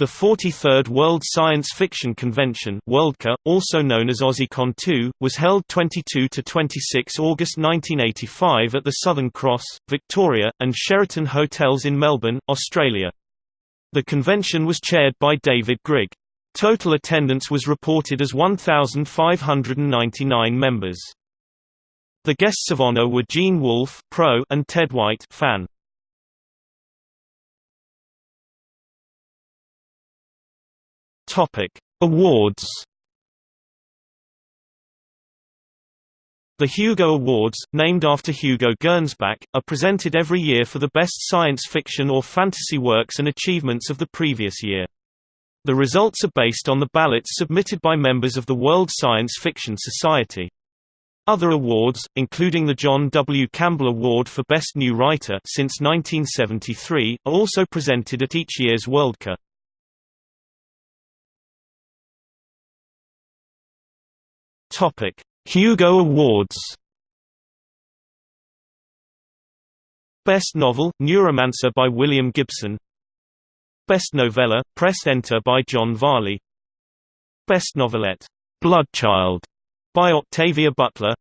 The 43rd World Science Fiction Convention Worldcon, also known as AussieCon 2, was held 22–26 August 1985 at the Southern Cross, Victoria, and Sheraton Hotels in Melbourne, Australia. The convention was chaired by David Grigg. Total attendance was reported as 1,599 members. The guests of honor were Gene Wolfe pro and Ted White fan. Topic: Awards. The Hugo Awards, named after Hugo Gernsback, are presented every year for the best science fiction or fantasy works and achievements of the previous year. The results are based on the ballots submitted by members of the World Science Fiction Society. Other awards, including the John W. Campbell Award for Best New Writer since 1973, are also presented at each year's Worldcon. Topic: Hugo Awards. Best Novel, Neuromancer by William Gibson. Best Novella, Press Enter by John Varley. Best Novelette, Bloodchild by Octavia Butler.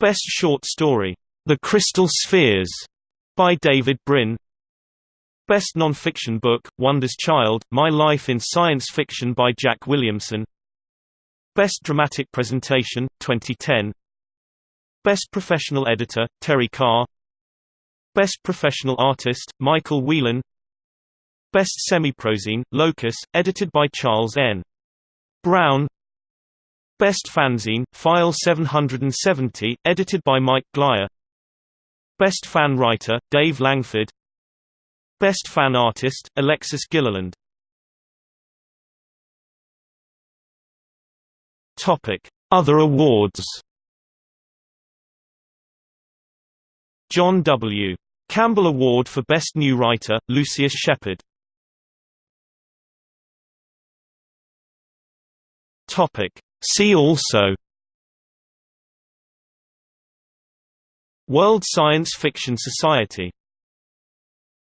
Best Short Story, The Crystal Spheres by David Brin. Best Non-Fiction Book, Wonder's Child, My Life in Science Fiction by Jack Williamson Best Dramatic Presentation, 2010 Best Professional Editor, Terry Carr. Best Professional Artist, Michael Whelan. Best Semi-Prozine, Locus, edited by Charles N. Brown. Best Fanzine, File 770, edited by Mike Glyer. Best Fan Writer, Dave Langford. Best Fan Artist, Alexis Gilliland Other awards. John W. Campbell Award for Best New Writer, Lucius Shepard. See also. World Science Fiction Society